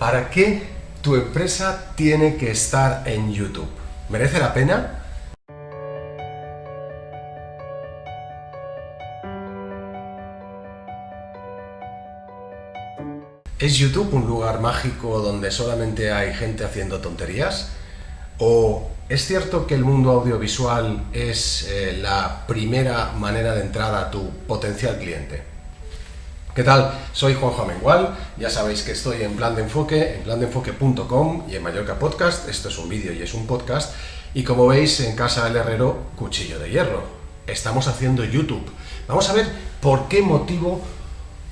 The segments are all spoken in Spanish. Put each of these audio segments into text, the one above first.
¿Para qué tu empresa tiene que estar en YouTube? ¿Merece la pena? ¿Es YouTube un lugar mágico donde solamente hay gente haciendo tonterías? ¿O es cierto que el mundo audiovisual es eh, la primera manera de entrar a tu potencial cliente? ¿Qué tal? Soy Juanjo Amengual, ya sabéis que estoy en Plan de Enfoque, en plandeenfoque.com y en Mallorca Podcast, esto es un vídeo y es un podcast, y como veis en casa del herrero, cuchillo de hierro. Estamos haciendo YouTube. Vamos a ver por qué motivo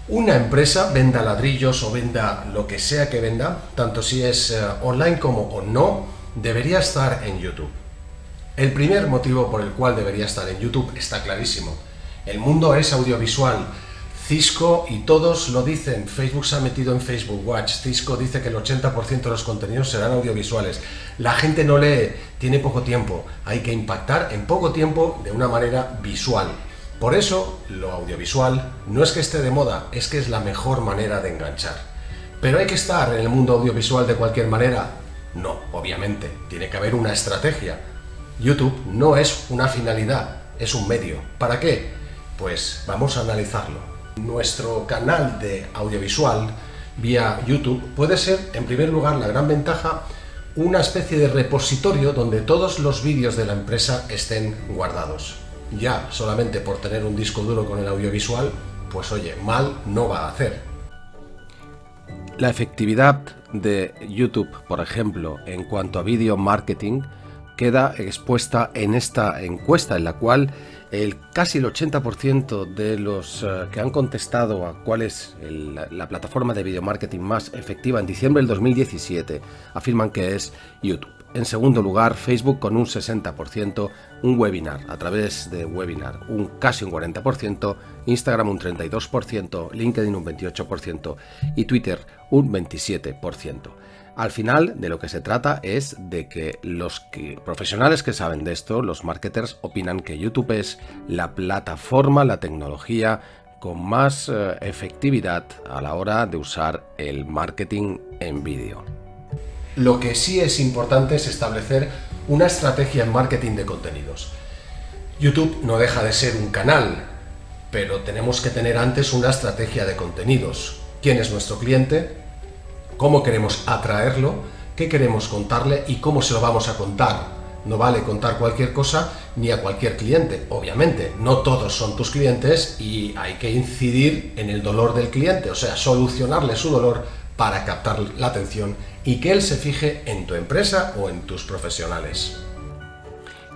una empresa venda ladrillos o venda lo que sea que venda, tanto si es eh, online como o no, debería estar en YouTube. El primer motivo por el cual debería estar en YouTube está clarísimo. El mundo es audiovisual. Cisco, y todos lo dicen, Facebook se ha metido en Facebook Watch, Cisco dice que el 80% de los contenidos serán audiovisuales. La gente no lee, tiene poco tiempo, hay que impactar en poco tiempo de una manera visual. Por eso, lo audiovisual no es que esté de moda, es que es la mejor manera de enganchar. ¿Pero hay que estar en el mundo audiovisual de cualquier manera? No, obviamente, tiene que haber una estrategia. YouTube no es una finalidad, es un medio. ¿Para qué? Pues vamos a analizarlo. Nuestro canal de audiovisual vía YouTube puede ser, en primer lugar, la gran ventaja, una especie de repositorio donde todos los vídeos de la empresa estén guardados ya solamente por tener un disco duro con el audiovisual, pues oye, mal no va a hacer. La efectividad de YouTube, por ejemplo, en cuanto a video marketing, queda expuesta en esta encuesta en la cual el casi el 80% de los eh, que han contestado a cuál es la plataforma de video marketing más efectiva en diciembre del 2017 afirman que es YouTube. En segundo lugar, Facebook con un 60%, un webinar a través de webinar un casi un 40%, Instagram un 32%, LinkedIn un 28% y Twitter un 27%. Al final de lo que se trata es de que los profesionales que saben de esto, los marketers, opinan que YouTube es la plataforma, la tecnología con más eh, efectividad a la hora de usar el marketing en vídeo. Lo que sí es importante es establecer una estrategia en marketing de contenidos. YouTube no deja de ser un canal, pero tenemos que tener antes una estrategia de contenidos. ¿Quién es nuestro cliente? ¿Cómo queremos atraerlo? ¿Qué queremos contarle? ¿Y cómo se lo vamos a contar? No vale contar cualquier cosa ni a cualquier cliente, obviamente. No todos son tus clientes y hay que incidir en el dolor del cliente, o sea, solucionarle su dolor para captar la atención y que él se fije en tu empresa o en tus profesionales.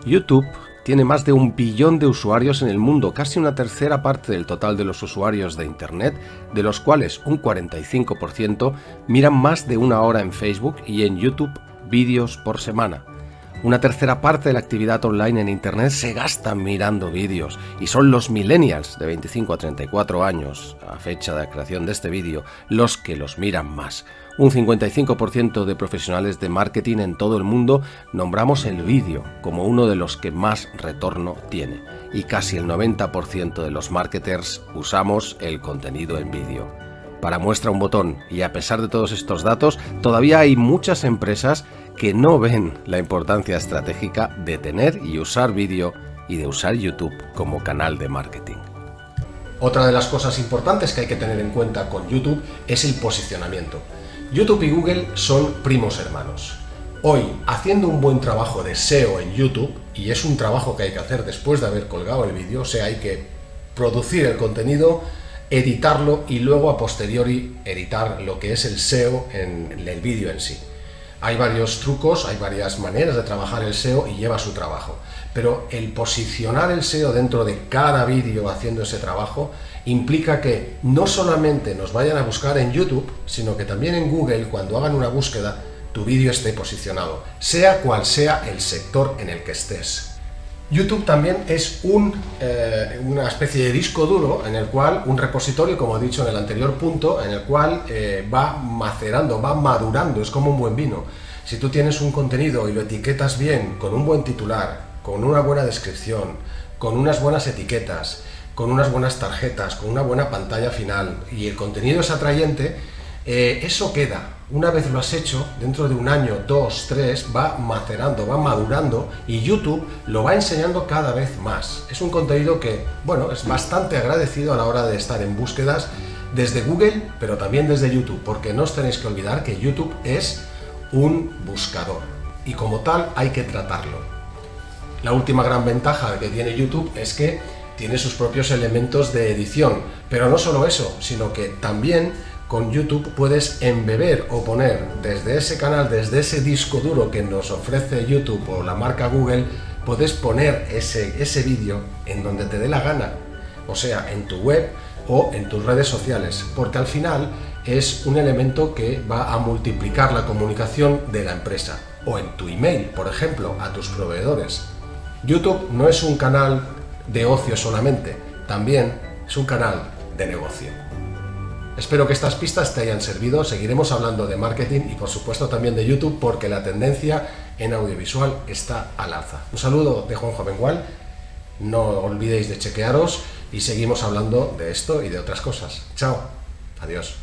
YouTube tiene más de un billón de usuarios en el mundo, casi una tercera parte del total de los usuarios de Internet, de los cuales un 45% miran más de una hora en Facebook y en YouTube vídeos por semana. Una tercera parte de la actividad online en Internet se gasta mirando vídeos y son los millennials de 25 a 34 años, a fecha de creación de este vídeo, los que los miran más. Un 55% de profesionales de marketing en todo el mundo nombramos el vídeo como uno de los que más retorno tiene y casi el 90% de los marketers usamos el contenido en vídeo. Para muestra un botón y a pesar de todos estos datos, todavía hay muchas empresas que no ven la importancia estratégica de tener y usar vídeo y de usar YouTube como canal de marketing. Otra de las cosas importantes que hay que tener en cuenta con YouTube es el posicionamiento. YouTube y Google son primos hermanos. Hoy, haciendo un buen trabajo de SEO en YouTube, y es un trabajo que hay que hacer después de haber colgado el vídeo, o sea, hay que producir el contenido, editarlo y luego a posteriori editar lo que es el SEO en el vídeo en sí. Hay varios trucos, hay varias maneras de trabajar el SEO y lleva su trabajo. Pero el posicionar el SEO dentro de cada vídeo haciendo ese trabajo implica que no solamente nos vayan a buscar en YouTube, sino que también en Google, cuando hagan una búsqueda, tu vídeo esté posicionado, sea cual sea el sector en el que estés. YouTube también es un, eh, una especie de disco duro en el cual, un repositorio, como he dicho en el anterior punto, en el cual eh, va macerando, va madurando, es como un buen vino. Si tú tienes un contenido y lo etiquetas bien, con un buen titular, con una buena descripción, con unas buenas etiquetas, con unas buenas tarjetas, con una buena pantalla final y el contenido es atrayente, eh, eso queda. Una vez lo has hecho, dentro de un año, dos, tres, va macerando, va madurando y YouTube lo va enseñando cada vez más. Es un contenido que, bueno, es bastante agradecido a la hora de estar en búsquedas desde Google, pero también desde YouTube, porque no os tenéis que olvidar que YouTube es un buscador y como tal hay que tratarlo. La última gran ventaja que tiene YouTube es que tiene sus propios elementos de edición, pero no solo eso, sino que también con YouTube puedes embeber o poner desde ese canal, desde ese disco duro que nos ofrece YouTube o la marca Google, puedes poner ese, ese vídeo en donde te dé la gana, o sea, en tu web o en tus redes sociales, porque al final es un elemento que va a multiplicar la comunicación de la empresa, o en tu email, por ejemplo, a tus proveedores. YouTube no es un canal de ocio solamente, también es un canal de negocio. Espero que estas pistas te hayan servido, seguiremos hablando de marketing y por supuesto también de YouTube porque la tendencia en audiovisual está al alza. Un saludo de Juan Jovengual, no olvidéis de chequearos y seguimos hablando de esto y de otras cosas. Chao, adiós.